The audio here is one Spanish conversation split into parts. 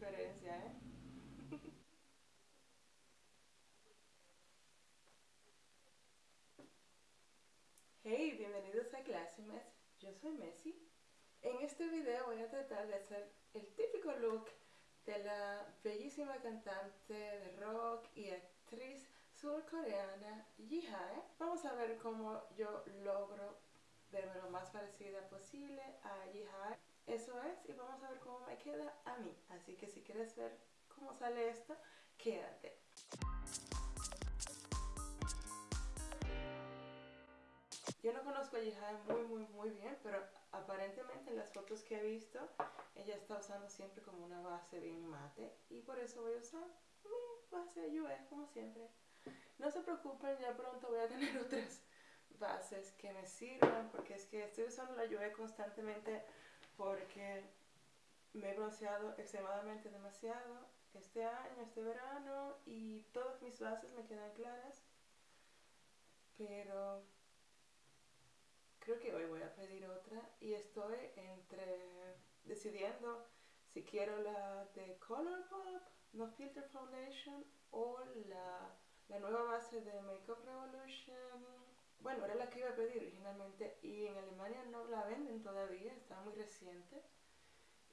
¿eh? Hey, bienvenidos a Classy Mess. Yo soy Messi. En este video voy a tratar de hacer el típico look de la bellísima cantante de rock y actriz surcoreana Ji Hae. Vamos a ver cómo yo logro verme lo más parecida posible a Ji Hae. Eso es, y vamos a ver cómo me queda a mí. Así que si quieres ver cómo sale esto, quédate. Yo no conozco a Hae muy muy muy bien, pero aparentemente en las fotos que he visto, ella está usando siempre como una base bien mate y por eso voy a usar mi base Yue como siempre. No se preocupen, ya pronto voy a tener otras bases que me sirvan porque es que estoy usando la Yue constantemente porque me he bronceado extremadamente demasiado este año, este verano y todas mis bases me quedan claras pero creo que hoy voy a pedir otra y estoy entre decidiendo si quiero la de Colourpop, No Filter Foundation o la, la nueva base de Makeup Revolution bueno, era la que iba a pedir originalmente y en Alemania no la venden todavía, está muy reciente.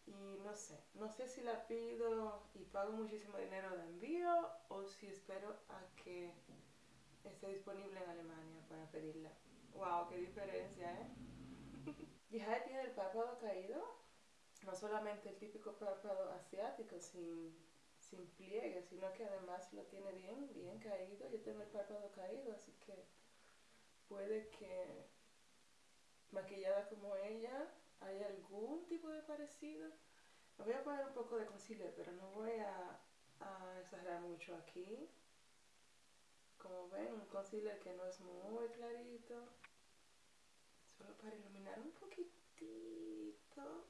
Y no sé, no sé si la pido y pago muchísimo dinero de envío o si espero a que esté disponible en Alemania para pedirla. ¡Wow! ¡Qué diferencia, eh! ya tiene el párpado caído, no solamente el típico párpado asiático sin, sin pliegue, sino que además lo tiene bien, bien caído. Yo tengo el párpado caído, así que puede que maquillada como ella haya algún tipo de parecido. Voy a poner un poco de concealer, pero no voy a, exagerar mucho aquí. Como ven, un concealer que no es muy clarito. Solo para iluminar un poquitito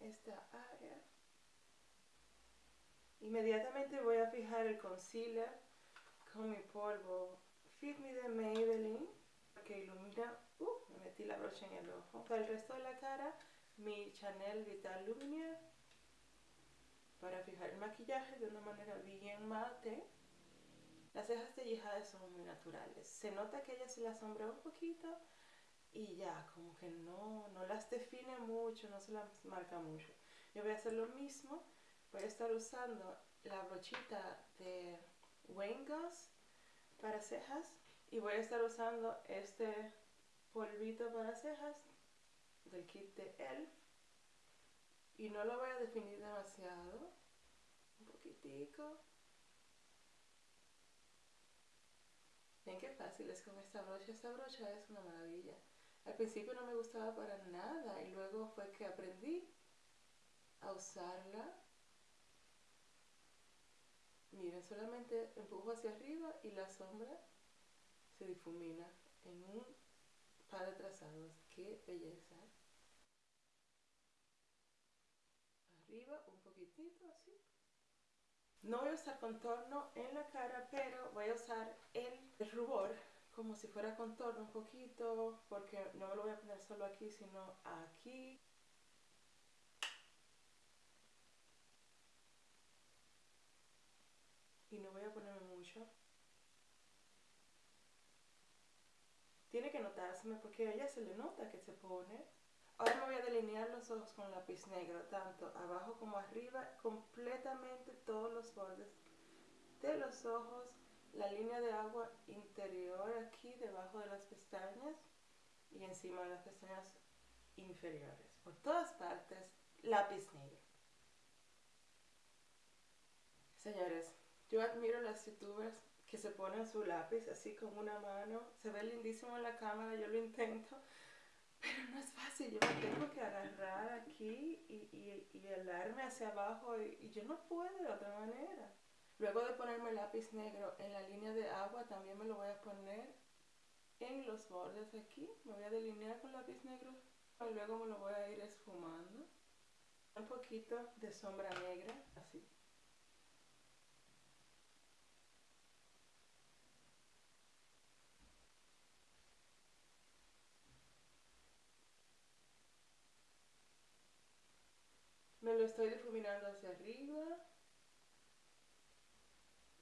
esta área. Inmediatamente voy a fijar el concealer con mi polvo Fit Me de Maybelline que ilumina, uh, me metí la brocha en el ojo. Para el resto de la cara, mi Chanel Vital Lumiere para fijar el maquillaje de una manera bien mate. Las cejas Yihade son muy naturales. Se nota que ella se las sombra un poquito y ya, como que no, no las define mucho, no se las marca mucho. Yo voy a hacer lo mismo. Voy a estar usando la brochita de Wayne Goss para cejas y voy a estar usando este polvito para cejas del kit de ELF. Y no lo voy a definir demasiado un poquitico. Ven qué fácil es con esta brocha esta brocha es una maravilla. Al principio no me gustaba para nada y luego fue que aprendí a usarla Miren, solamente empujo hacia arriba y la sombra se difumina en un par de trazados. ¡Qué belleza! Arriba un poquitito así. No voy a usar contorno en la cara, pero voy a usar el, el rubor como si fuera contorno un poquito, porque no me lo voy a poner solo aquí, sino aquí. Y no voy a ponerme mucho. Tiene que notárseme porque a ella se le nota que se pone. Ahora me voy a delinear los ojos con lápiz negro, tanto abajo como arriba, completamente todos los bordes de los ojos, la línea de agua interior aquí debajo de las pestañas y encima de las pestañas inferiores. Por todas partes, lápiz negro. Señores, yo admiro las youtubers que se ponen su lápiz así con una mano. Se ve lindísimo en la cámara, yo lo intento. Pero no es fácil, yo me tengo que agarrar aquí y, y, y helarme hacia abajo y, y, yo no puedo de otra manera. Luego de ponerme el lápiz negro en la línea de agua, también me lo voy a poner en los bordes de aquí. Me voy a delinear con lápiz negro y luego me lo voy a ir esfumando. Un poquito de sombra negra, así. Lo estoy difuminando hacia arriba.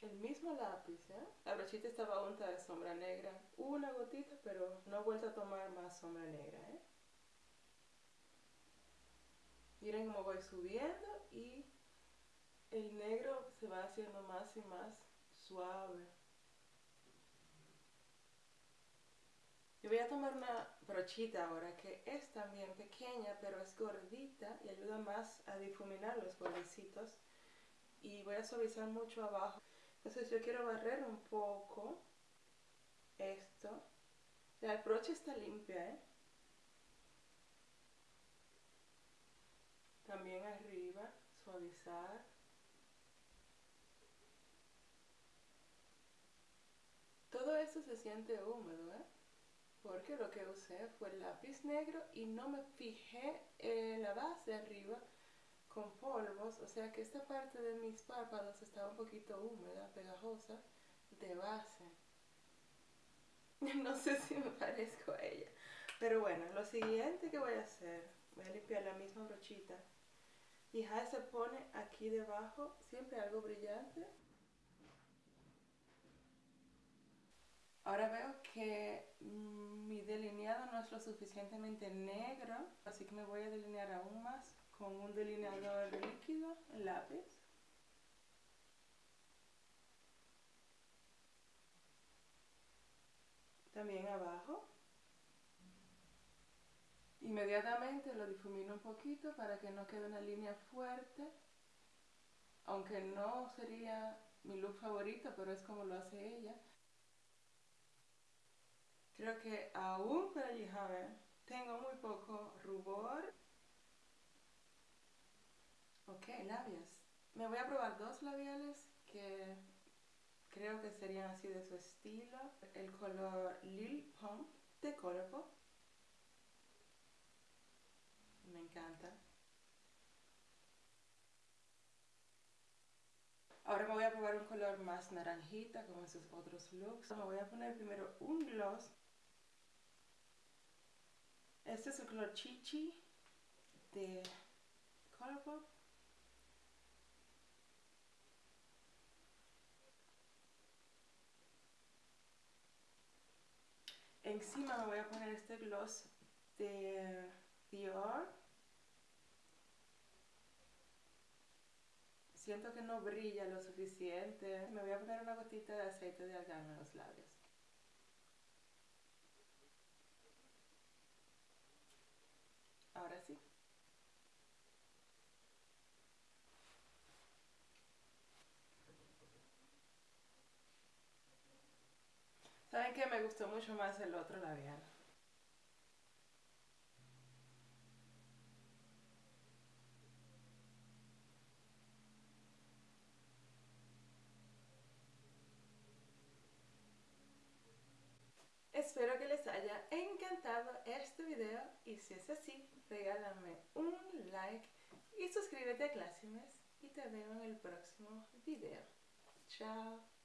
El mismo lápiz, ¿eh? La brochita estaba unta de sombra negra. Una gotita, pero no he vuelto a tomar más sombra negra, ¿eh? Miren cómo voy subiendo y el negro se va haciendo más y más suave. Yo voy a tomar una brochita ahora que es también pequeña pero es gordita y ayuda más a difuminar los bordecitos y voy a suavizar mucho abajo. Entonces yo quiero barrer un poco esto. La brocha está limpia, ¿eh? También arriba, suavizar. Todo esto se siente húmedo, ¿eh? Porque lo que usé fue el lápiz negro y no me fijé en la base arriba con polvos, o sea que esta parte de mis párpados estaba un poquito húmeda, pegajosa, de base. No sé si me parezco a ella. Pero bueno, lo siguiente que voy a hacer, voy a limpiar la misma brochita. Y ya se pone aquí debajo, siempre algo brillante. Ahora veo que mm, mi delineado no es lo suficientemente negro, así que me voy a delinear aún más con un delineador líquido, lápiz. También abajo. Inmediatamente lo difumino un poquito para que no quede una línea fuerte. Aunque no sería mi look favorito, pero es como lo hace ella. Creo que aún para el tengo muy poco rubor. Ok, labios. Me voy a probar dos labiales que creo que serían así de su estilo. El color Lil Pump de Colourpop. Me encanta. Ahora me voy a probar un color más naranjita como esos otros looks. Me voy a poner primero un gloss este es el color Chichi de Colourpop. Encima me voy a poner este gloss de Dior. Siento que no brilla lo suficiente. Me voy a poner una gotita de aceite de argán en los labios. Ahora sí. ¿Saben qué? Me gustó mucho más el otro labial. Espero que les haya encantado este video y si es así, regálame un like y suscríbete a Classimes y te veo en el próximo video. Chao.